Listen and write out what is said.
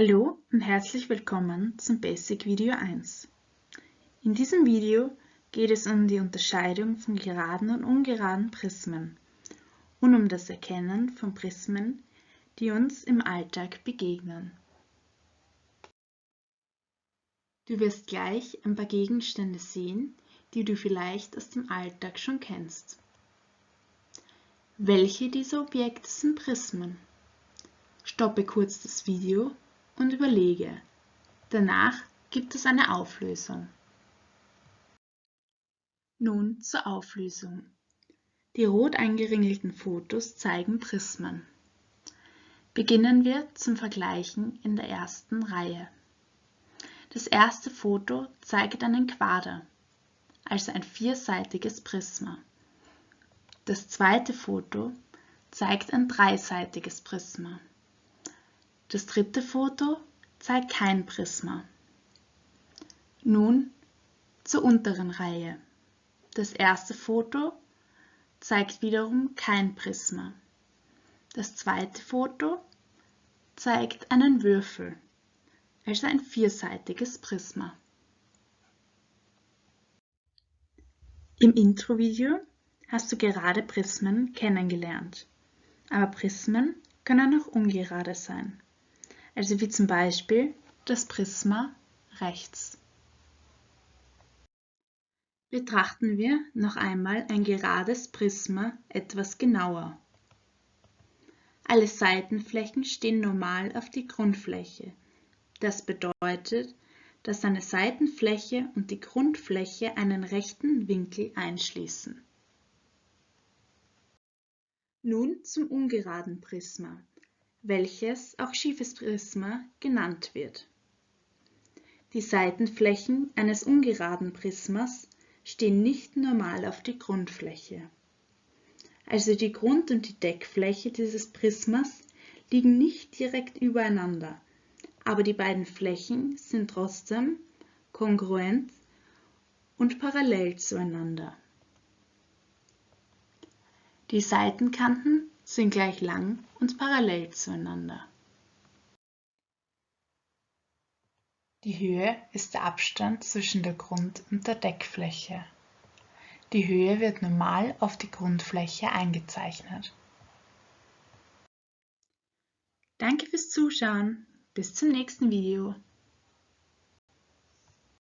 Hallo und herzlich willkommen zum Basic Video 1. In diesem Video geht es um die Unterscheidung von geraden und ungeraden Prismen und um das Erkennen von Prismen, die uns im Alltag begegnen. Du wirst gleich ein paar Gegenstände sehen, die du vielleicht aus dem Alltag schon kennst. Welche dieser Objekte sind Prismen? Stoppe kurz das Video und überlege. Danach gibt es eine Auflösung. Nun zur Auflösung. Die rot eingeringelten Fotos zeigen Prismen. Beginnen wir zum Vergleichen in der ersten Reihe. Das erste Foto zeigt einen Quader, also ein vierseitiges Prisma. Das zweite Foto zeigt ein dreiseitiges Prisma. Das dritte Foto zeigt kein Prisma. Nun zur unteren Reihe. Das erste Foto zeigt wiederum kein Prisma. Das zweite Foto zeigt einen Würfel, also ein vierseitiges Prisma. Im Introvideo hast du gerade Prismen kennengelernt, aber Prismen können auch ungerade sein also wie zum Beispiel das Prisma rechts. Betrachten wir noch einmal ein gerades Prisma etwas genauer. Alle Seitenflächen stehen normal auf die Grundfläche. Das bedeutet, dass eine Seitenfläche und die Grundfläche einen rechten Winkel einschließen. Nun zum ungeraden Prisma welches auch schiefes Prisma genannt wird. Die Seitenflächen eines ungeraden Prismas stehen nicht normal auf die Grundfläche. Also die Grund- und die Deckfläche dieses Prismas liegen nicht direkt übereinander, aber die beiden Flächen sind trotzdem kongruent und parallel zueinander. Die Seitenkanten sind gleich lang und parallel zueinander. Die Höhe ist der Abstand zwischen der Grund- und der Deckfläche. Die Höhe wird normal auf die Grundfläche eingezeichnet. Danke fürs Zuschauen. Bis zum nächsten Video.